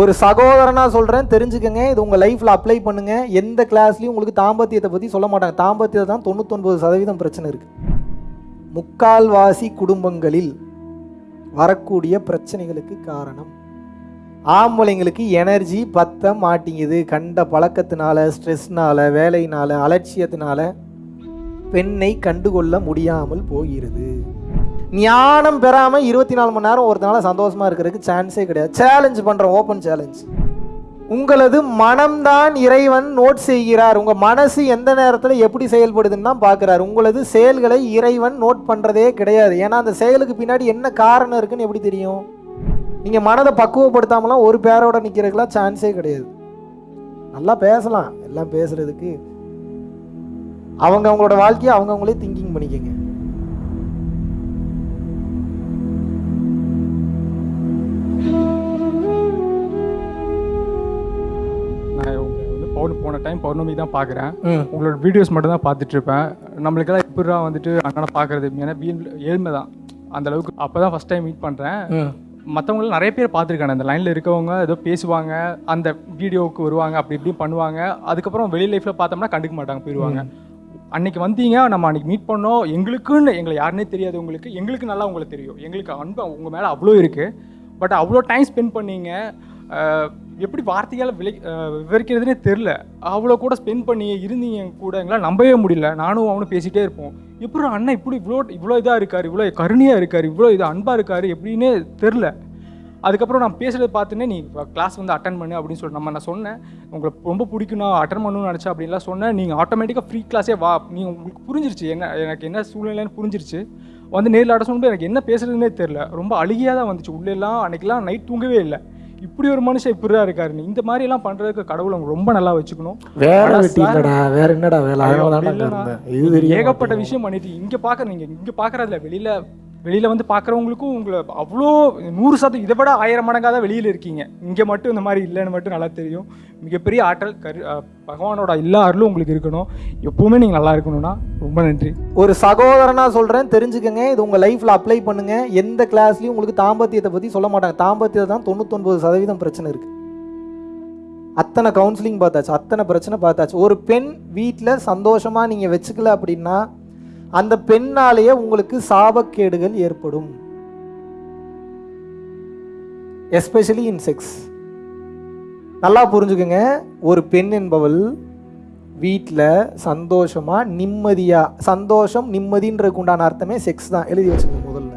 ஒரு சகோதரனா சொல்கிறேன் தெரிஞ்சுக்கங்க இது உங்கள் லைஃப்பில் அப்ளை பண்ணுங்கள் எந்த கிளாஸ்லையும் உங்களுக்கு தாம்பத்தியத்தை பற்றி சொல்ல மாட்டாங்க. தாம்பத்தியத்தை தான் தொண்ணூத்தொன்பது சதவீதம் பிரச்சனை இருக்குது முக்கால்வாசி குடும்பங்களில் வரக்கூடிய பிரச்சனைகளுக்கு காரணம் ஆம்பளைங்களுக்கு எனர்ஜி பத்த மாட்டேங்குது. கண்ட பழக்கத்தினால ஸ்ட்ரெஸ்னால வேலையினால அலட்சியத்தினால பெண்ணை கண்டுகொள்ள முடியாமல் போகிறது. ஞானம் பெறாமல் இருபத்தி நாலு மணி நேரம் ஒருத்தனால சந்தோஷமா இருக்கிறதுக்கு சான்ஸே கிடையாது. சேலஞ்ச் பண்றோம் ஓப்பன் சேலஞ்ச் உங்களது மனம்தான் இறைவன் நோட் செய்கிறார். உங்கள் மனசு எந்த நேரத்தில் எப்படி செயல்படுதுன்னு தான் பார்க்குறாரு. உங்களது செயல்களை இறைவன் நோட் பண்ணுறதே கிடையாது. ஏன்னா அந்த செயலுக்கு பின்னாடி என்ன காரணம் இருக்குன்னு எப்படி தெரியும்? நீங்கள் மனதை பக்குவப்படுத்தாமலாம் ஒரு பேரோட நிற்கிறதுக்கெல்லாம் சான்ஸே கிடையாது. நல்லா பேசலாம். எல்லாம் பேசுகிறதுக்கு அவங்க அவங்களோட வாழ்க்கையை அவங்கவுங்களே திங்கிங் பண்ணிக்கங்க. பௌர்ணமி போன டைம் பௌர்ணமி தான் பார்க்குறேன் உங்களோட வீடியோஸ் மட்டும் தான் பார்த்துட்டு இருப்பேன் நம்மளுக்கெல்லாம் இப்படிடா வந்துட்டு அண்ணனை பார்க்குறது. ஏன்னா ஏழ்மை தான். அந்த அளவுக்கு அப்போ தான் ஃபஸ்ட் டைம் மீட் பண்ணுறேன் மற்றவங்களும் நிறைய பேர் பார்த்துருக்காங்க அந்த லைனில் இருக்கவங்க ஏதோ பேசுவாங்க. அந்த வீடியோவுக்கு வருவாங்க. அப்படி இப்படி பண்ணுவாங்க. அதுக்கப்புறம் வெளி லைஃப்பில் பார்த்தோம்னா கண்டுக்க மாட்டாங்க போயிடுவாங்க அன்னைக்கு வந்தீங்க நம்ம அன்னைக்கு மீட் பண்ணோம். எங்களுக்குன்னு எங்களை யாருனே தெரியாது உங்களுக்கு. எங்களுக்கு நல்லா உங்களுக்கு தெரியும். எங்களுக்கு அன்பு உங்கள் மேலே அவ்வளோ இருக்குது பட் அவ்வளோ டைம் ஸ்பெண்ட் பண்ணீங்க. எப்படி வார்த்தையால் விளை விவரிக்கிறதுனே தெரில அவ்வளோ கூட ஸ்பெண்ட் பண்ணி இருந்தீங்க கூட எங்களால் நம்பவே முடியல. நானும் அவனும் பேசிகிட்டே இருப்போம். எப்படி அண்ணன் இப்படி இவ்வளோ இவ்வளோ இதாக இருக்கார் இவ்வளோ கருணையாக இருக்கார் இவ்வளோ இது அன்பாக இருக்கார் எப்படின்னே தெரில அதுக்கப்புறம் நான் பேசுகிறத பார்த்தோன்னே நீ கிளாஸ் வந்து அட்டன் பண்ணு அப்படின்னு சொல்லி நம்ம நான் சொன்னேன். உங்களுக்கு ரொம்ப பிடிக்கும் நான் அட்டன் பண்ணணும்னு நினச்சேன் அப்படின்லாம் சொன்னேன். நீங்கள் ஆட்டோமேட்டிக்காக ஃப்ரீ கிளாஸே வா. நீ உங்களுக்கு புரிஞ்சிருச்சு. என்ன எனக்கு என்ன சூழ்நிலைன்னு புரிஞ்சிருச்சு. வந்து நேரில் ஆட சொல்லும்போது எனக்கு என்ன பேசுறதுனே தெரில ரொம்ப அழுகியாக தான் வந்துச்சு. உள்ளெல்லாம் அன்றைக்கெலாம் நைட் தூங்கவே இல்லை. இப்படி ஒரு மனுஷன் இப்படி தான் இருக்காரு. நீ இந்த மாதிரி எல்லாம் பண்றதுக்கு கடவுளை ரொம்ப நல்லா வச்சுக்கணும். வேலை வெட்டி இல்லடா வேற என்னடா வேலை? ஏகப்பட்ட. விஷயம் பண்ணிட்டு இங்க பாக்குற நீங்க இங்க பாக்குறதுல வெளியில வெளியில் வந்து பார்க்குறவங்களுக்கும் உங்களை அவ்வளோ நூறு சதம் இதை விட ஆயிரம் மடங்காக தான் வெளியில் இருக்கீங்க. இங்கே மட்டும் இந்த மாதிரி இல்லைன்னு மட்டும் நல்லா தெரியும். மிகப்பெரிய ஆற்றல் கரு பகவானோட எல்லா அருளும் உங்களுக்கு இருக்கணும். எப்போவுமே நீங்கள் நல்லா இருக்கணும்னா ரொம்ப நன்றி. ஒரு சகோதரனா சொல்கிறேன் தெரிஞ்சுக்கங்க. இது உங்கள் லைஃப்பில் அப்ளை பண்ணுங்கள் எந்த கிளாஸ்லையும் உங்களுக்கு தாம்பத்தியத்தை பற்றி சொல்ல மாட்டாங்க. தாம்பத்தியத்தை தான் தொண்ணூத்தொன்பது சதவீதம் பிரச்சனை இருக்குது அத்தனை கவுன்சிலிங் பார்த்தாச்சு அத்தனை பிரச்சனை பார்த்தாச்சு. ஒரு பெண் வீட்டில் சந்தோஷமாக நீங்கள் வச்சுக்கல அப்படின்னா அந்த பெண்ணாலேயே உங்களுக்கு சாபக்கேடுகள் ஏற்படும். எஸ்பெஷலி இன் செக்ஸ் நல்லா புரிஞ்சுக்கோங்க. ஒரு பெண் என்பவள் வீட்டில் சந்தோஷமாக நிம்மதியாக சந்தோஷம் நிம்மதின்றதுக்கு உண்டான அர்த்தமே செக்ஸ் தான். எழுதி வச்சுக்கோங்க முதல்ல.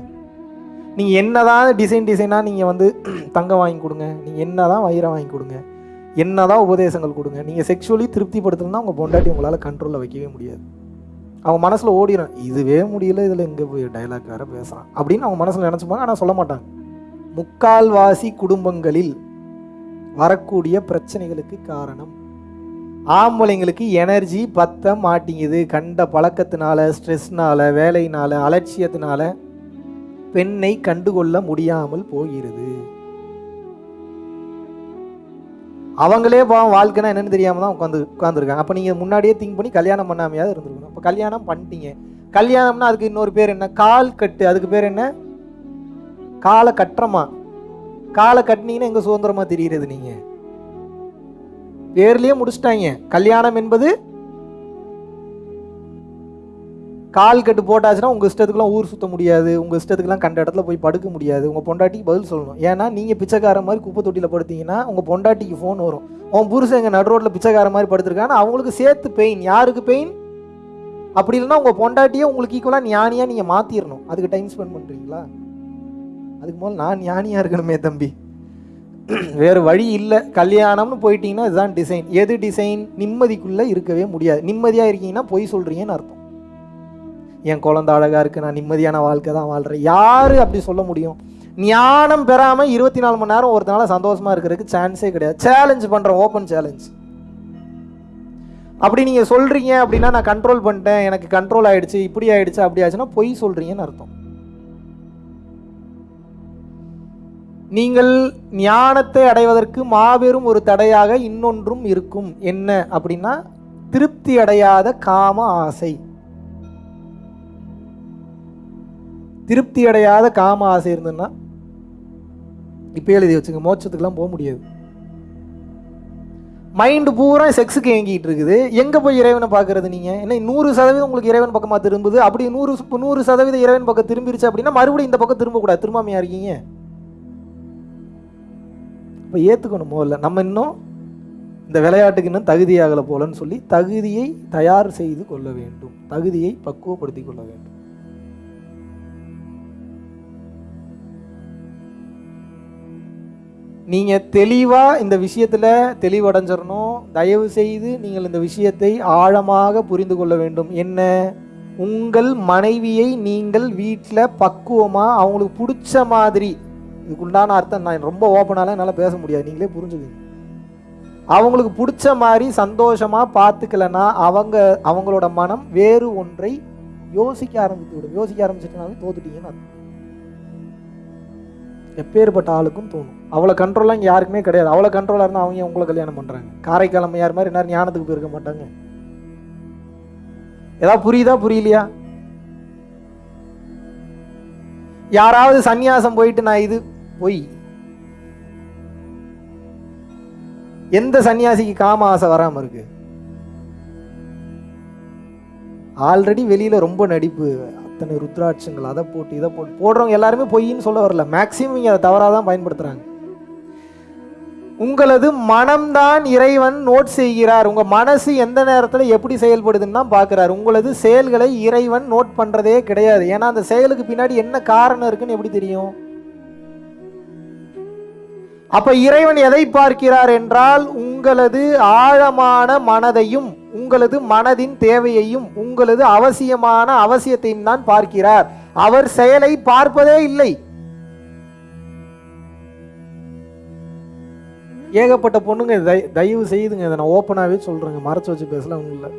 நீங்கள் என்னதான் டிசைன் டிசைனாக நீங்கள் வந்து தங்கம் வாங்கி கொடுங்க. நீங்கள் என்னதான் வயிறை வாங்கி கொடுங்க. என்னதான் உபதேசங்கள் கொடுங்க. நீங்கள் செக்ஷுவலி திருப்திப்படுத்தணும்னா உங்கள் பொண்டாட்டி உங்களால் கண்ட்ரோலில் வைக்கவே முடியாது. அவங்க மனசில் ஓடிடும் இதுவே முடியல இதில் எங்கே போய் டைலாக் வேறு பேசுகிறான் அப்படின்னு அவங்க மனசில் நினச்சிப்பாங்க ஆனால் சொல்ல மாட்டாங்க. முக்கால்வாசி குடும்பங்களில் வரக்கூடிய பிரச்சனைகளுக்கு காரணம் ஆம்பளைங்களுக்கு எனர்ஜி பத்த மாட்டிங்குது. கண்ட பழக்கத்தினால ஸ்ட்ரெஸ்னால வேலையினால அலட்சியத்தினால பெண்ணை கண்டுகொள்ள முடியாமல் போகிறது. அவங்களே பாவம் வாழ்க்கைனா என்னன்னு தெரியாம தான் உட்காந்து உட்காந்துருக்காங்க அப்போ நீங்கள் முன்னாடியே திங்க் பண்ணி கல்யாணம் பண்ணாமையாவது இருந்திருக்கணும். கல்யாணம் பண்ணிட்டீங்க. கல்யாணம்னா அதுக்கு இன்னொரு பேர் என்ன? கால் கட்டு. அதுக்கு பேர் என்ன? காலை கட்டுறமா? காலை கட்டினீங்கன்னா எங்கே சுதந்திரமாக தெரிகிறது நீங்கள் பேர்லேயே முடிச்சிட்டாங்க. கல்யாணம் என்பது கால் கட்டு போட்டாச்சுன்னா உங்கள் இஷ்டத்துக்குலாம் ஊர் சுத்த முடியாது. உங்கள் இஷ்டத்துக்குலாம் கண்ட இடத்துல போய் படுக்க முடியாது. உங்கள் பொண்டாட்டிக்கு பதில் சொல்லணும். ஏன்னா நீங்கள் பிச்சைக்கார மாதிரி குப்பை தொட்டியில் படுத்தீங்கன்னா உங்கள் பொண்டாட்டிக்கு ஃபோன் வரும். உன் புருஷன் எங்கள் நடு ரோட்டில் பிச்சைக்கார மாதிரி படுத்திருக்காங்கன்னா அவங்களுக்கு சேர்த்து பெயின் யாருக்கு பெயின் அப்படி இல்லைன்னா உங்கள் பொண்டாட்டியே உங்களுக்கு ஈக்குவலாக ஞானியாக நீங்கள் மாற்றிடணும் அதுக்கு டைம் ஸ்பெண்ட் பண்ணுறீங்களா அதுக்கு முதல்ல நான் ஞானியாக இருக்கணுமே தம்பி. வேறு வழி இல்லை. கல்யாணம்னு போயிட்டீங்கன்னா இதுதான் டிசைன் எது டிசைன் நிம்மதிக்குள்ளே இருக்கவே முடியாது. நிம்மதியாக இருக்கீங்கன்னா பொய் சொல்கிறீங்கன்னு அர்த்தம். என் குழந்த அழகாக இருக்குது நான் நிம்மதியான வாழ்க்கை தான் வாழ்கிறேன் யார் அப்படி சொல்ல முடியும்? ஞானம் பெறாமல் இருபத்தி நாலு மணி நேரம் ஒருத்தனால சந்தோஷமாக இருக்கிறதுக்கு சான்ஸே கிடையாது. சேலஞ்ச் பண்ணுறேன் ஓப்பன் சேலஞ்ச் அப்படி நீங்கள் சொல்கிறீங்க அப்படின்னா நான் கண்ட்ரோல் பண்ணிட்டேன் எனக்கு கண்ட்ரோல் ஆயிடுச்சு இப்படி ஆயிடுச்சு அப்படி ஆச்சுன்னா பொய் சொல்கிறீங்கன்னு அர்த்தம். நீங்கள் ஞானத்தை அடைவதற்கு மாபெரும் ஒரு தடையாக இன்னொன்றும் இருக்கும். என்ன அப்படின்னா திருப்தி அடையாத காம ஆசை. திருப்தி அடையாத காம ஆசை இருந்ததுன்னா இப்போ எழுதி வச்சுங்க மோட்சத்துக்கெல்லாம் போக முடியாது. மைண்டு பூரா செக்ஸுக்கு ஏங்கிட்டு இருக்குது எங்கே போய் இறைவனை பார்க்குறது நீங்கள் என்ன நூறு சதவீதம் உங்களுக்கு இறைவன் பக்கமாக திரும்புது? அப்படி நூறு நூறு சதவீதம் இறைவன் பக்கம் திரும்பிருச்சு அப்படின்னா மறுபடியும் இந்த பக்கம் திரும்பக்கூடாது. திரும்பாமையாக இருக்கீங்க? இப்போ ஏற்றுக்கணும் முதல்ல நம்ம இன்னும் இந்த விளையாட்டுக்கு இன்னும் தகுதியாகலை போலன்னு சொல்லி தகுதியை தயார் செய்து கொள்ள வேண்டும். தகுதியை பக்குவப்படுத்தி கொள்ள வேண்டும். நீங்கள் தெளிவாக இந்த விஷயத்தில் தெளிவடைஞ்சிடணும் தயவு செய்து நீங்கள் இந்த விஷயத்தை ஆழமாக புரிந்து கொள்ள வேண்டும். என்ன? உங்கள் மனைவியை நீங்கள் வீட்டில் பக்குவமாக அவங்களுக்கு பிடிச்ச மாதிரி இதுக்குண்டான அர்த்தம் நான் ரொம்ப ஓப்பனால என்னால் பேச முடியாது. நீங்களே புரிஞ்சுக்கோங்க. அவங்களுக்கு பிடிச்ச மாதிரி சந்தோஷமாக பார்த்துக்கலன்னா அவங்க அவங்களோட மனம் வேறு ஒன்றை யோசிக்க ஆரம்பித்து விடும். யோசிக்க ஆரம்பிச்சிட்டுனாவே தோத்துட்டீங்கன்னு அர்த்தம். எப்பேற்பட்ட ஆளுக்கும் தோணும். அவ்வளோ கண்ட்ரோல்லாம் இங்கே யாருக்குமே கிடையாது. அவ்வளோ கண்ட்ரோலாக இருந்தால் அவங்க உங்களை கல்யாணம் பண்ணுறாங்க காரைக்கால் அம்மையார் மாதிரி நேரம் ஞானத்துக்கு போயிருக்க மாட்டாங்க. ஏதாவது புரியுதா புரியலையா? யாராவது சந்நியாசம் போயிட்டு நான் இது பொய். எந்த சன்னியாசிக்கு காம ஆசை வராமல் இருக்கு? ஆல்ரெடி வெளியில் ரொம்ப நடிப்பு. அத்தனை ருத்ராட்சங்கள் அதை போட்டு இதை போட்டு. போடுறவங்க எல்லாருமே பொய்ன்னு சொல்ல வரல. மேக்ஸிமம் இங்கே அதை தவறாக தான் பயன்படுத்துகிறாங்க உங்களது மனம்தான் இறைவன் நோட் செய்கிறார். உங்கள் மனசு எந்த நேரத்தில் எப்படி செயல்படுதுன்னு தான் பார்க்குறாரு. உங்களது செயல்களை இறைவன் நோட் பண்ணுறதே கிடையாது. ஏன்னா அந்த செயலுக்கு பின்னாடி என்ன காரணம் இருக்குன்னு எப்படி தெரியும்? அப்போ இறைவன் எதை பார்க்கிறார் என்றால் உங்களது ஆழமான மனதையும் உங்களது மனதின் தேவையையும் உங்களது அவசியமான அவசியத்தையும் தான் பார்க்கிறார். அவர் செயலை பார்ப்பதே இல்லை. ஏகப்பட்ட பொண்ணுங்க தய- தயவு செய்துங்க இதை நான் ஓப்பனாகவே சொல்கிறேங்க மறைச்சு வச்சு பேசல ஒன்றும் இல்லை.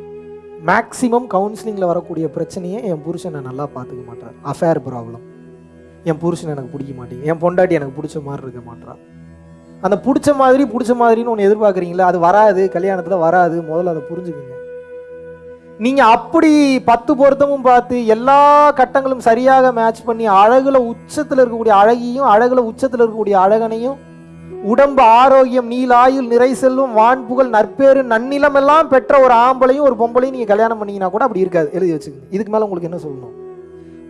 மேக்ஸிமம் கவுன்சிலிங்கில் வரக்கூடிய பிரச்சனையை என் புருஷனை நல்லா பார்த்துக்க மாட்டார். அஃபேர் ப்ராப்ளம் என் புருஷன் எனக்கு பிடிக்க மாட்டேங்குது. என் பொண்டாட்டி எனக்கு பிடிச்ச மாதிரி இருக்க மாட்டா அந்த பிடிச்ச மாதிரி பிடிச்ச மாதிரின்னு ஒன்று எதிர்பார்க்குறீங்களா? அது வராது கல்யாணத்தில் வராது. முதல்ல அதை புரிஞ்சுக்குங்க. நீங்கள் அப்படி பத்து பொருத்தமும் பார்த்து எல்லா கட்டங்களும் சரியாக மேட்ச் பண்ணி அழகில் உச்சத்தில் இருக்கக்கூடிய அழகியும் அழகில் உச்சத்தில் இருக்கக்கூடிய அழகனையும் உடம்பு ஆரோக்கியம் நீலாயுள் நிறை செல்லும் வான் புகழ் நற்பேறு நன்னிலம் எல்லாம் பெற்ற ஒரு ஆம்பளையும் ஒரு பொம்பளையும் நீங்கள் கல்யாணம் பண்ணீங்கன்னா கூட அப்படி இருக்காது. எழுதி வச்சுக்கோங்க. இதுக்கு மேலே உங்களுக்கு என்ன சொல்லணும்?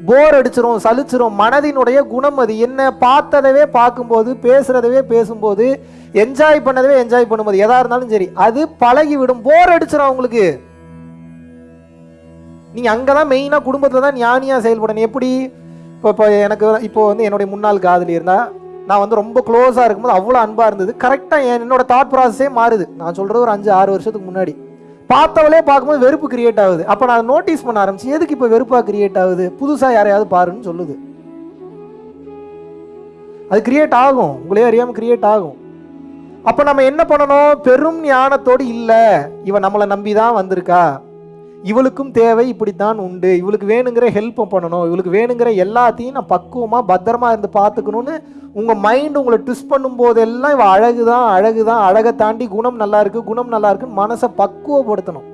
போர் அடிச்சிரும் சலிச்சிரும் மனதினுடைய குணம் அது. என்ன பார்த்ததவே பார்க்கும்போது பேசுறதவே பேசும்போது என்ஜாய் பண்ணதவே என்ஜாய் பண்ணும்போது எதா இருந்தாலும் சரி அது பழகி விடும் போர் அடிச்சிடும் அவங்களுக்கு. நீங்க அங்கதான் மெயினா குடும்பத்துல தான் ஞானியா செயல்படணும். எப்படி? இப்போ இப்போ எனக்கு இப்போ வந்து என்னுடைய முன்னாள் காதலி இருந்தா நான் வந்து ரொம்ப க்ளோஸாக இருக்கும்போது அவ்வளோ அன்பாக இருந்தது. கரெக்டாக என்னோட தாட் ப்ராசஸே மாறுது. நான் சொல்கிறது ஒரு அஞ்சு ஆறு வருஷத்துக்கு முன்னாடி. பார்த்தவளே பார்க்கும்போது வெறுப்பு கிரியேட் ஆகுது. அப்போ நான் நோட்டீஸ் பண்ண ஆரம்பிச்சு எதுக்கு இப்போ வெறுப்பாக கிரியேட் ஆகுது? புதுசாக யாரையாவது பாருன்னு சொல்லுது. அது கிரியேட் ஆகும். உங்களே அறியாமல் கிரியேட் ஆகும். அப்போ நம்ம என்ன பண்ணணும்? பெரும் ஞானத்தோடு இல்லை. இவன் நம்மளை நம்பி தான் வந்திருக்கா. இவளுக்கும் தேவை இப்படித்தான் உண்டு. இவளுக்கு வேணுங்கிற ஹெல்ப்பை பண்ணணும். இவளுக்கு வேணுங்கிற எல்லாத்தையும் நான் பக்குவமாக பத்திரமா இருந்து பார்த்துக்கணும்னு உங்கள் மைண்ட் உங்களை ட்விஸ்ட் பண்ணும்போதெல்லாம் இவள் அழகு தான் அழகு தான் அழகை தாண்டி குணம் நல்லா இருக்கு குணம் நல்லா இருக்குன்னு மனசை பக்குவப்படுத்தணும்.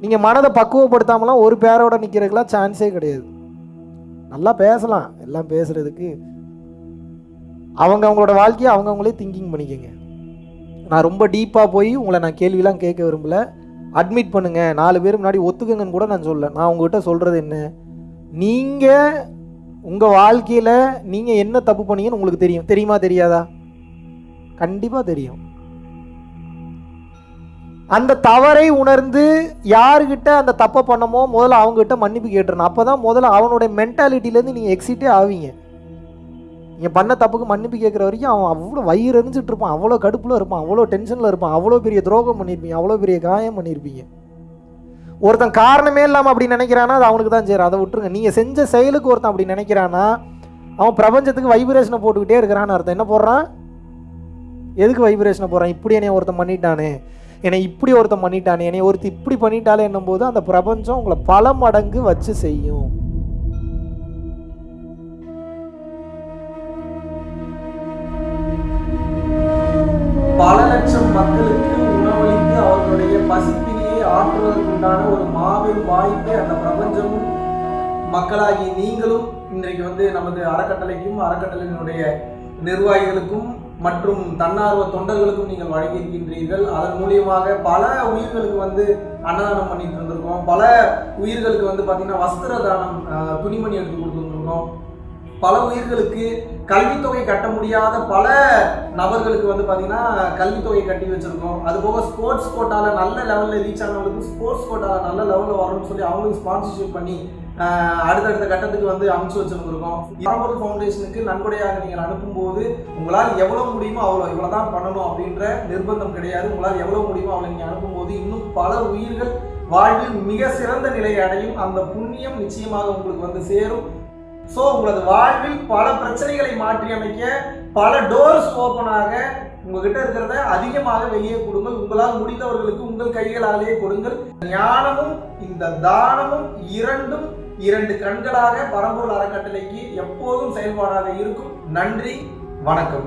நீங்கள் மனதை பக்குவப்படுத்தாமலாம் ஒரு பேரோட நிற்கிறதுக்கெல்லாம் சான்ஸே கிடையாது. நல்லா பேசலாம். எல்லாம் பேசுறதுக்கு. அவங்க அவங்களோட வாழ்க்கையை அவங்கவுங்களே திங்கிங் பண்ணிக்கங்க. நான் ரொம்ப டீப்பாக போய் உங்களை நான் கேள்விலாம் கேட்க விரும்பல. அட்மிட் பண்ணுங்க. நாலு பேர் முன்னாடி ஒத்துக்குங்கன்னு கூட நான் சொல்ல நான் உங்ககிட்ட சொல்கிறது என்ன? நீங்கள் உங்கள் வாழ்க்கையில் நீங்கள் என்ன தப்பு பண்ணீங்கன்னு உங்களுக்கு தெரியும். தெரியுமா தெரியாதா? கண்டிப்பாக தெரியும். அந்த தவறை உணர்ந்து யாருக்கிட்ட அந்த தப்பை பண்ணமோ முதல்ல அவங்ககிட்ட மன்னிப்பு கேட்டுருணும் அப்போ தான் முதல்ல அவனுடைய மென்டாலிட்டிலேருந்து நீங்கள் எக்ஸிட்டே ஆவீங்க. என் பண்ண தப்புக்கு மன்னிப்பு கேட்குற வரைக்கும் அவன் அவ்வளோ வயிறு எரிஞ்சிட்டு இருப்பான் அவ்வளோ கடுப்பில் இருப்பான் அவ்வளோ டென்ஷனில் இருப்பான் அவ்வளோ பெரிய துரோகம் பண்ணியிருப்பீங்க அவ்வளோ பெரிய காயம் பண்ணியிருப்பீங்க ஒருத்தன் காரணமே இல்லாமல் அப்படி நினைக்கிறானா அது அவனுக்கு தான் சேரும். அதை விட்டுருங்க. நீங்கள் செஞ்ச செயலுக்கு ஒருத்தன் அப்படி நினைக்கிறானா அவன் பிரபஞ்சத்துக்கு வைப்ரேஷனை போட்டுக்கிட்டே இருக்கிறான்னு அர்த்தம். என்ன போடுறான்? எதுக்கு வைப்ரேஷனை போடுறான்? இப்படி என்னை ஒருத்தன் பண்ணிட்டானே. என்னை இப்படி ஒருத்தன் பண்ணிட்டானே. என்னை ஒருத்தர் இப்படி பண்ணிட்டாலே என்னும்போது அந்த பிரபஞ்சம் உங்களை பல மடங்கு வச்சு செய்யும். லட்சம் மக்களுக்கு உணவளித்து அவர்களுடைய பசிப்பினியை ஆற்றுவதற்குண்டான ஒரு மாபெரும் வாய்ப்பை அந்த பிரபஞ்சமும் மக்களாகி நீங்களும் இன்றைக்கு வந்து நமது அறக்கட்டளைக்கும் அறக்கட்டளையினுடைய நிர்வாகிகளுக்கும் மற்றும் தன்னார்வ தொண்டர்களுக்கும் நீங்கள் வழங்கியிருக்கின்றீர்கள். அதன் மூலியமாக பல உயிர்களுக்கு வந்து அன்னதானம் பண்ணிட்டு இருந்திருக்கோம். பல உயிர்களுக்கு வந்து பார்த்தீங்கன்னா வஸ்திர தானம் துணிமணி எடுத்து கொடுத்துருந்துருக்கோம் பல உயிர்களுக்கு கல்வித்தொகை கட்ட முடியாத பல நபர்களுக்கு வந்து பார்த்தீங்கன்னா கல்வித்தொகை கட்டி வச்சுருக்கோம். அது போக ஸ்போர்ட்ஸ் கோட்டாவில் நல்ல லெவலில் ரீச் ஆனவங்களுக்கு ஸ்போர்ட்ஸ் கோட்டாவில் நல்ல லெவலில் வரணும்னு சொல்லி அவங்களுக்கு ஸ்பான்சர்ஷிப் பண்ணி அடுத்தடுத்த கட்டத்துக்கு வந்து அமைச்சு வச்சுருந்துருக்கோம். பரம்பொருள் ஃபவுண்டேஷனுக்கு நன்கொடையாக நீங்கள் அனுப்பும்போது உங்களால் எவ்வளோ முடியுமோ அவ்வளோ இவ்வளோ தான் பண்ணணும் அப்படின்ற நிர்பந்தம் கிடையாது. உங்களால் எவ்வளோ முடியுமோ அவ்வளோ நீங்கள் அனுப்பும்போது இன்னும் பல உயிர்கள் வாழ்வில் மிக சிறந்த நிலையை அடையும். அந்த புண்ணியம் நிச்சயமாக உங்களுக்கு வந்து சேரும். ஸோ உங்களது வாழ்வில் பல பிரச்சனைகளை மாற்றி அமைக்க பல டோர்ஸ் ஓப்பனாக உங்ககிட்ட இருக்கிறத அதிகமாக வெளியே கொடுங்கள். உங்களால் முடிந்தவர்களுக்கு உங்கள் கைகளாலேயே கொடுங்கள். ஞானமும் இந்த தானமும் இரண்டும் இரண்டு கண்களாக பரம்பூர் அறக்கட்டளைக்கு எப்போதும் செயல்பாடாக இருக்கும். நன்றி வணக்கம்.